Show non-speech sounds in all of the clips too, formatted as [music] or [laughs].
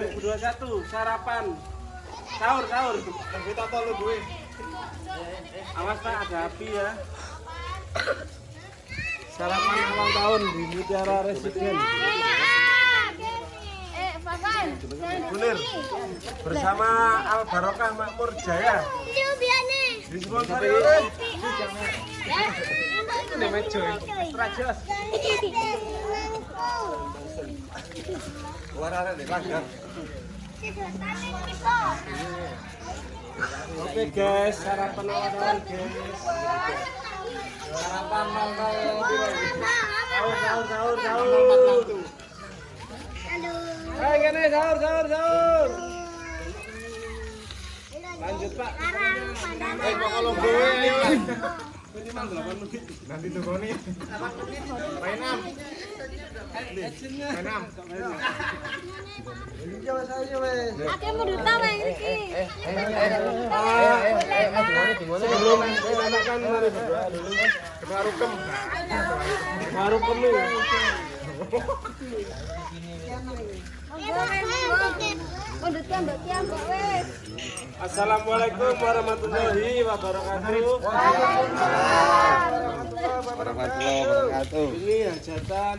2021 sarapan sahur sahur Kita tolong gue. awas pak ada api ya sarapan awal tahun di Mutiara Residen Eh. Kunir bersama Al Barokah Makmur Jaya disponsori oleh Ya. ini mejo [laughs] Warna langgar. oke guys sarapan awal guys sarapan sahur sahur sahur sahur Aduh. Hai gini sahur sahur sahur lanjut pak Eh, kok kalau gue ayo. minimal 8 menit Nanti tuh kau nih. Main am. Sebelum. Assalamualaikum warahmatullahi wabarakatuh Warahmatullahi wabarakatuh. ini hajatan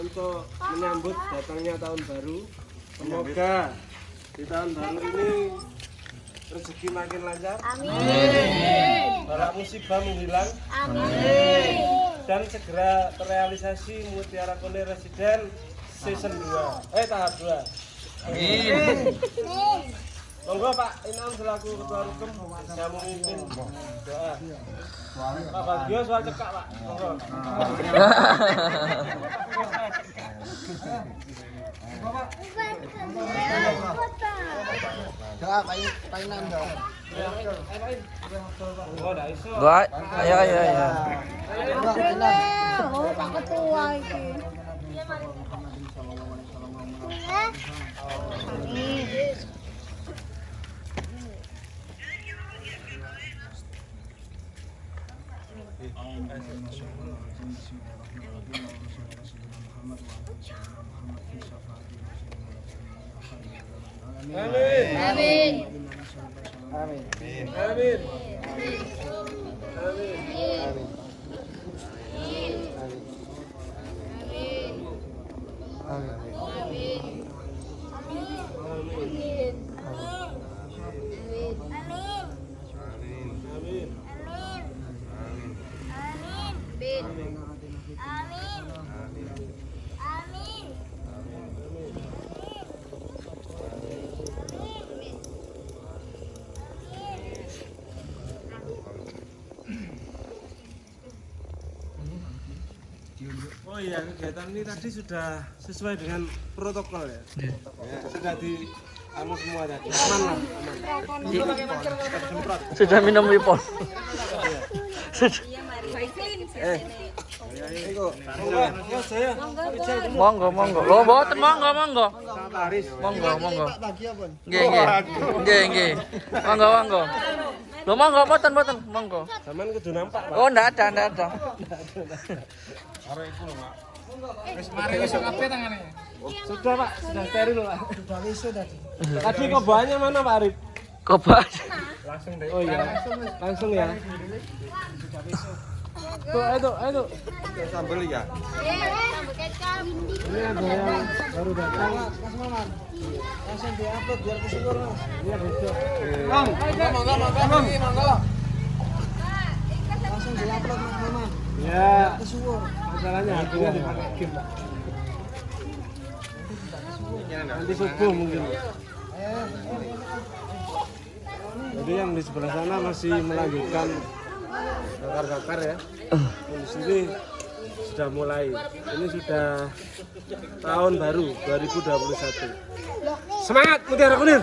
untuk menyambut datangnya tahun baru. Semoga di tahun baru ini rezeki makin lancar. Amin. para musibah menghilang. Amin. dan segera terrealisasi Mutiara Kone Residen season 2 eh tahap 2 Monggo Pak. Inam selaku ketua rukem saya memimpin doa. Pak Bagio soal cekak Pak. Monggo. Monggo dah iso. Gua, ayo ayo ayo. Oh, Pak Ketua. iki. Amin. Amin Amin. Amin Amin Amin Amin Oh iya kegiatan ini tadi sudah sesuai dengan protokol ya. Sudah di anu semua tadi. Aman lah, aman. Semprot. Sudah minum wipon. Sudah. Monggo, ya saya. Monggo monggo. Lo mboten monggo monggo. Monggo monggo. Nggih nggih. Nggih nggih. Monggo monggo. Lo monggo mboten mboten monggo. Zaman kudu nampak, Pak. Oh ndak ada ndak ada. Sudah, Pak. Sudah steril, Pak. Sudah wisu tadi. Tadi kobahannya mana, Pak Arif? Kobat. Oh iya. Langsung ya. Ayo tuh, ayo tuh. Sambel ya. Sambal kecap. Ini ada yang baru datang. Langsung diupload biar kesyukur, Mas. Iya, besok. Bang, monggo, monggo, monggo, monggo. Langsung diupload, Mas Mama. Ya. Kesyukur. Masalahnya harganya dipakai game, Pak. Nanti subuh mungkin. Jadi yang di sebelah sana masih melanjutkan bakar-bakar ya. Di sini sudah mulai. Ini sudah tahun baru 2021. Semangat Mutiara Kunir.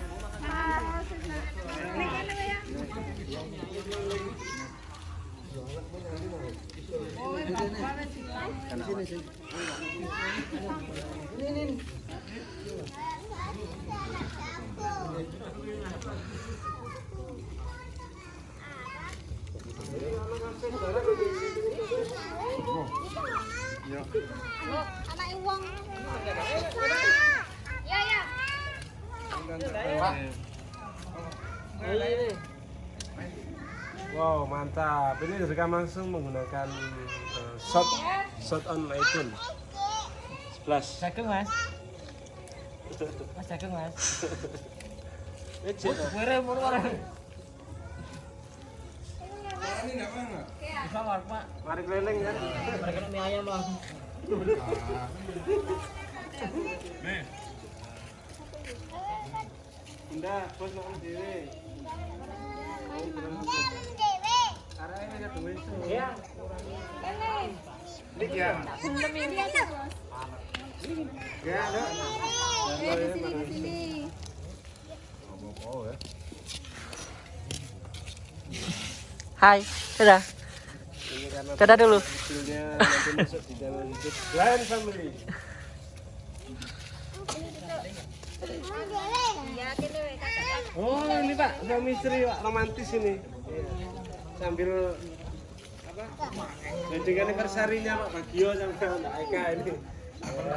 Anak uang. Ya ya. Wow, mantap. Ini direkam langsung menggunakan eh, shot shot on iPhone 11. Cakeng mas. Mas cakeng mas. Ejek. Mere mulu orang. Bisa warung pak. Mari keliling kan. Mereka mie ayam bang. Indah, bos makan dhewe. Hai, dadah. Karena Dadah dulu. Blind Family. Ya, kene weh, kakak. Oh, ini Pak, suami istri Pak, romantis ini. Sambil apa? Wedding anniversary-nya Pak Bagio sama Mbak Eka ini.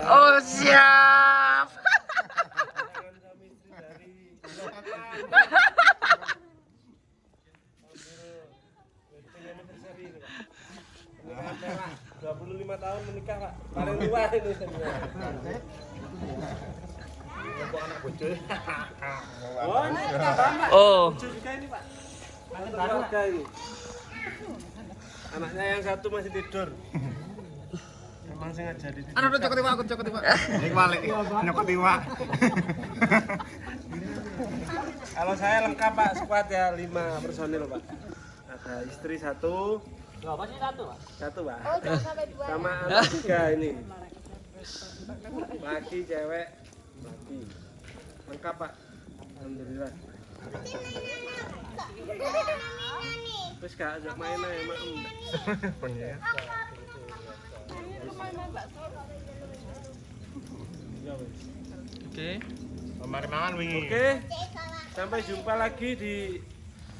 Oh siap. Pernikahan merah, 25 tahun menikah Pak. Paling tua ini [laughs] ini. Anaknya yang satu masih tidur. Emang sengaja di Anu udah cokot iwak, aku cokot iwak. Ini balik, nyokot iwak. Kalau saya lengkap Pak, squad ya lima personil Pak. Ada istri satu, sih satu pak? satu Pak. Oh, sampai dua. Sama anak tiga ini. Laki, cewek, laki. Lengkap Pak. Alhamdulillah. Terus kak ajak main aja mak. Ya, wes. Oke. Mangan wingi. Oke, sampai jumpa lagi di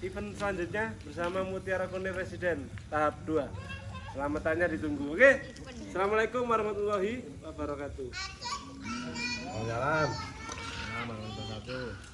event selanjutnya bersama Mutiara Kuning Residen tahap 2. Selamatannya ditunggu. Oke, Assalamualaikum warahmatullahi wabarakatuh. Jalan. do.